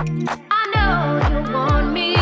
I know you want me.